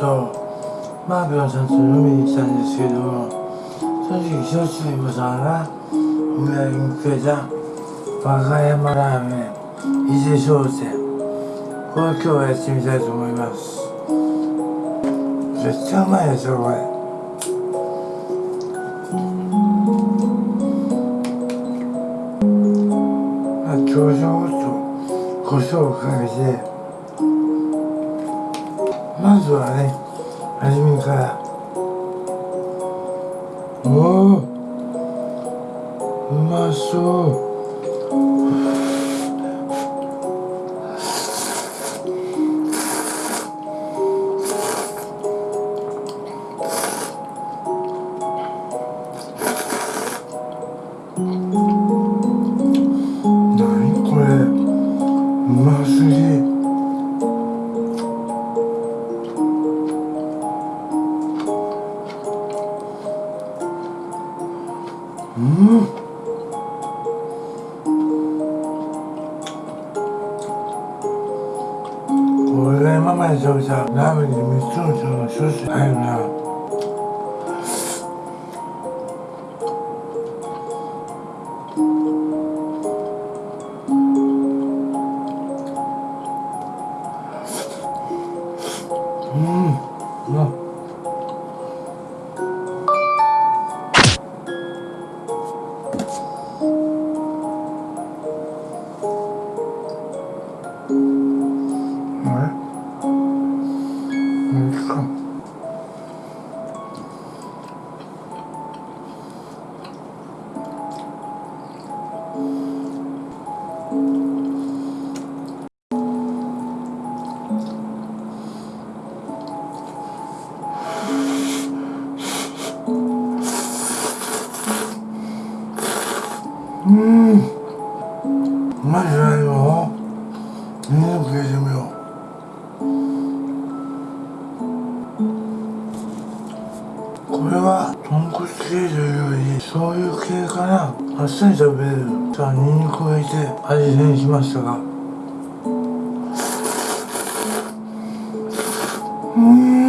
とマーピョンさんと飲みに来たんですけどもその時焼酎イボさんがお土産にくれた和歌山ラーメン伊勢商店これを今日はやってみたいと思います絶対うまいですよこれあ朝食と胡椒をかけてまずはね初めから。おおうまそう。を入れて味変しましたが。うん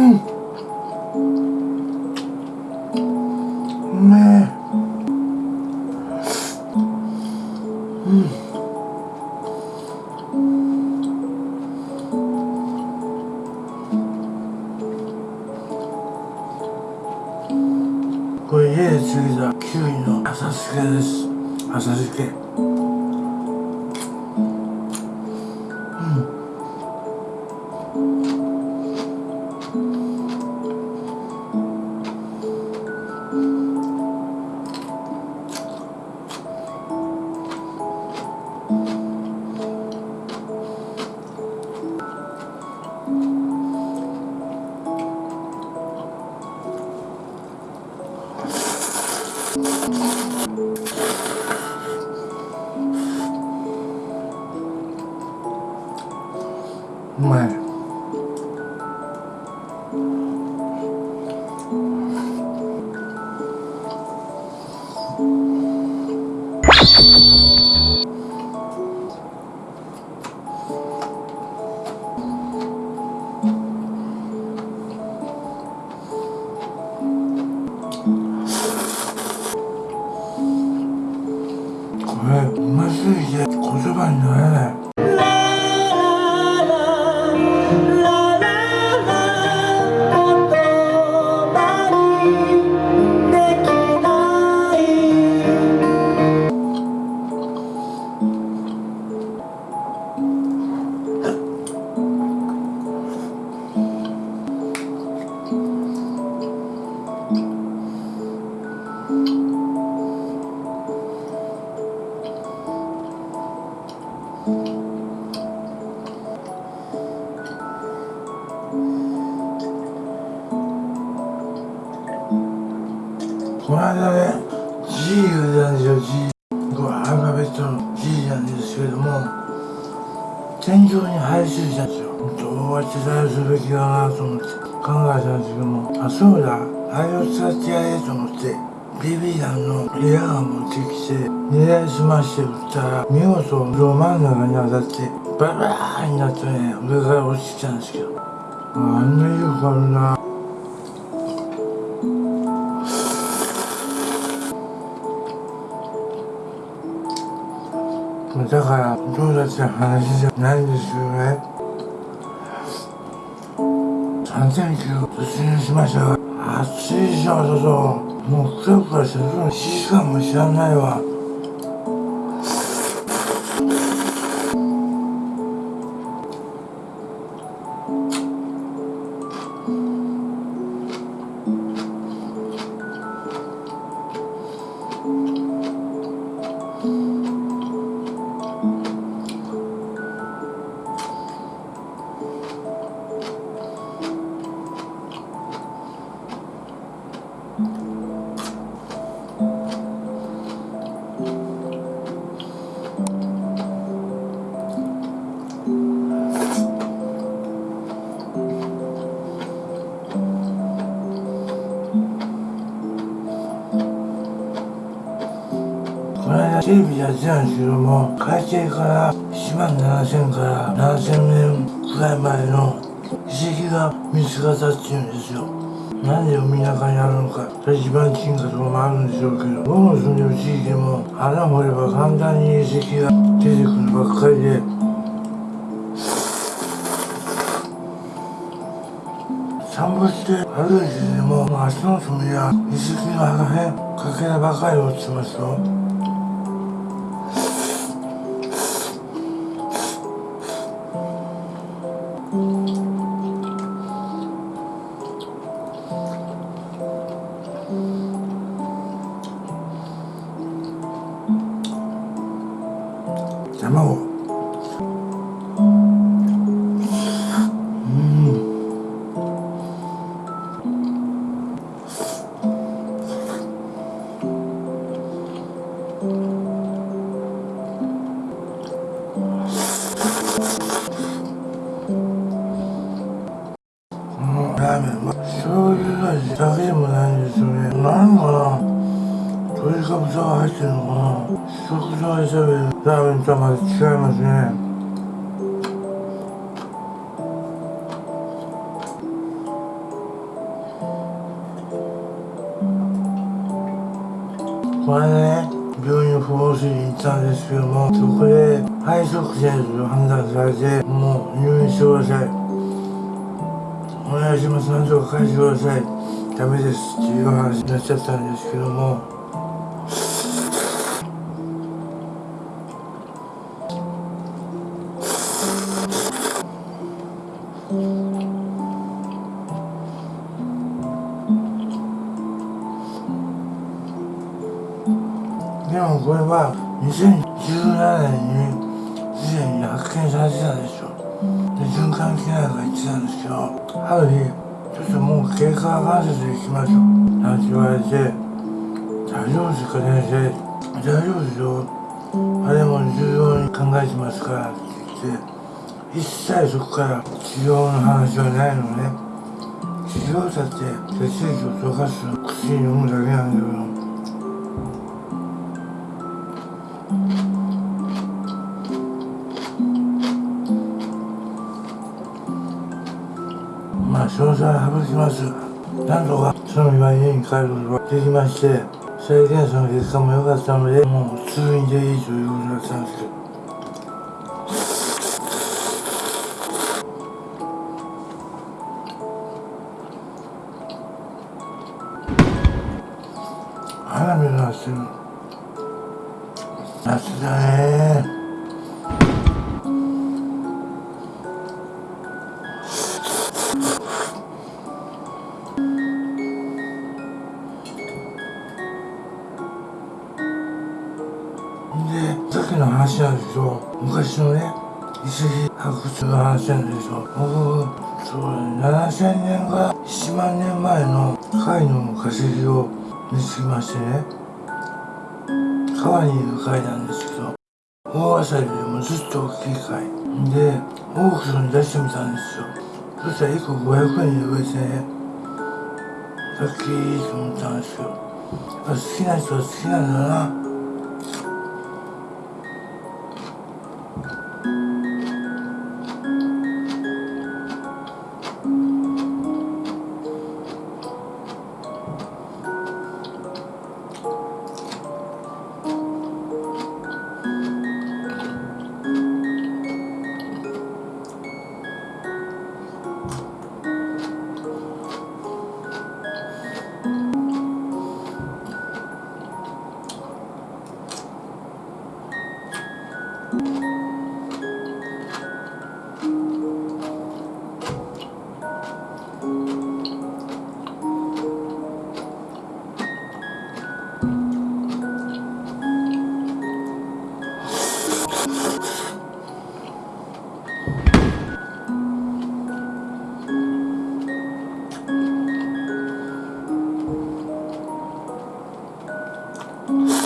戦場に配信したんですよどうは取材すべきかなと思って考えたんですけどもあそうだ。あれを使ってやれと思って BB 弾のリアガン持ってきて狙いすまして撃ったら見事ど真ん中に当たってバラーになってね。上から落ちてきたんですけど。あんなよくあるな。から友達の話じゃないんですよね。3000突入しましたが暑いでしょ外もうクラクラしてる1時間も知らないわ。テレビでやってたんですけども海底から1万7000から7000年くらい前の遺跡が見つかったっていうんですよ。なんで海中にあるのか。一番金貨とかもあるんでしょうけど僕の住んでる地域でも穴掘れば簡単に遺跡が出てくるばっかりで散歩して歩いててももう足の爪や遺跡の破片かけらばかり落ちてますよこれね病院不老水に行ったんですけどもそこで肺塞栓と判断されてもう入院してください。お願いします。なんとか返してください。ダメです。っていう話になっちゃったんですけども。もこれは2017年にすでに発見されてたんですよで循環器内科が言ってたんですけどある日ちょっともう経過関節で行きましょう。なんて言われて大丈夫ですか先生。大丈夫ですよ。あれも重要に考えてますからって言って一切そこから治療の話はないのね。治療だって血液を溶かす薬飲むだけなんだけど。詳細省きます。なんとかその日は家に帰ることができまして再検査の結果も良かったのでもう通院でいいということだったんですけど。僕そう7000年から1万年前の貝の化石を見つけましてね。川にいる貝なんですけど大アサリよりもずっと大きい貝。でオークションに出してみたんですよ。そしたら1個500円で売れてねラッキーと思ったんですよ。やっぱ好きな人は好きなんだな。Mm-hmm.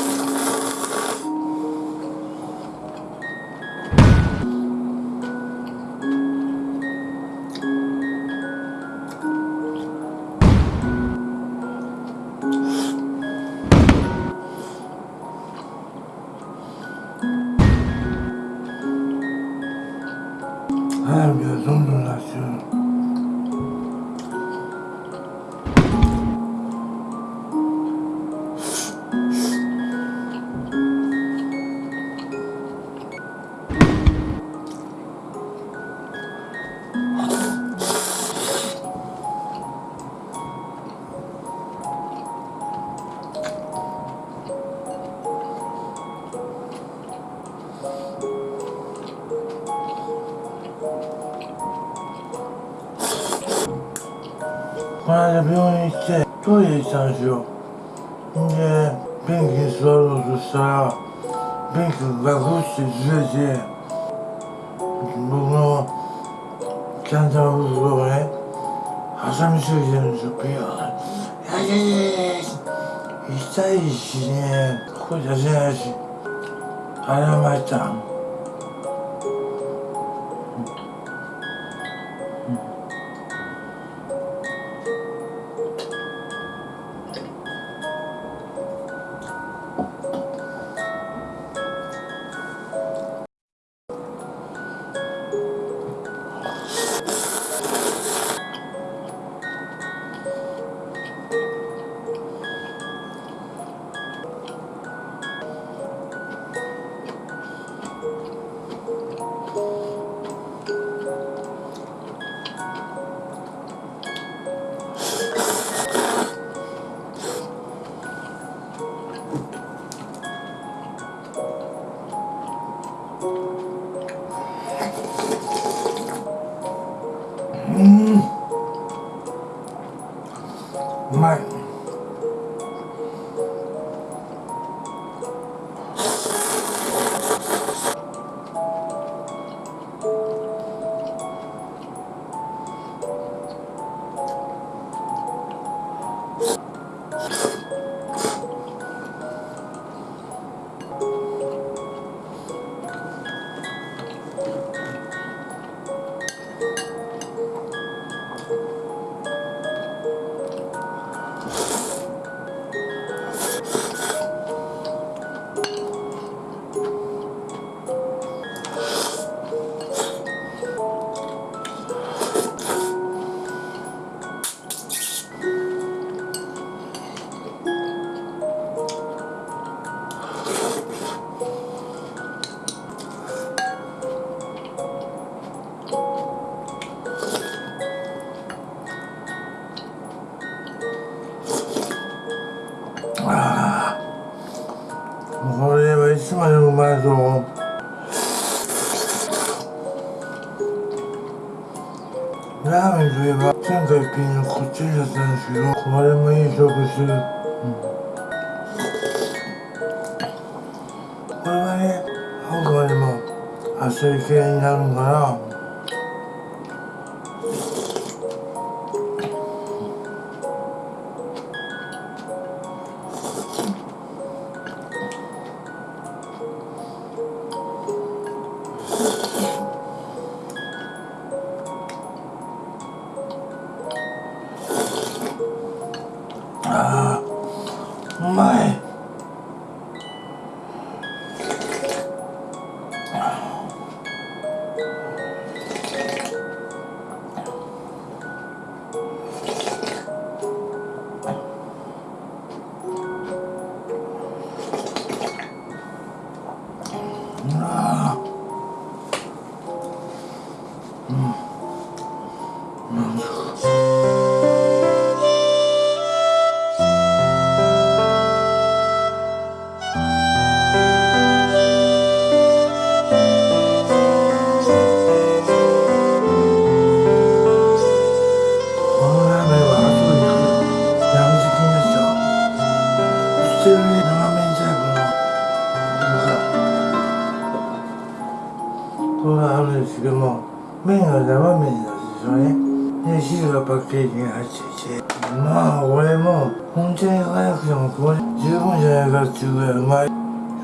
トイレ行ったんですよで便器に座ろうとしたら便器がガクってずれて僕のキャンターの袋がね挟みすぎてるんですよ。ビヨーン「や痛いしね声出せないしあれは参ったラーメンといえばのこっちったんですけどこれもいい勝負してる、うん。これはねあくまでもあっさり系になるんかなあうまい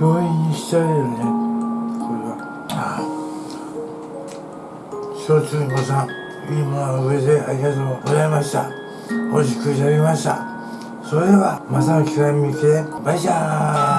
い要因にしてあげるね。これは。ああ小中子さんいいものを植えてありがとうございました。美味しくいただきました。それではまたの機会に見てバイチャー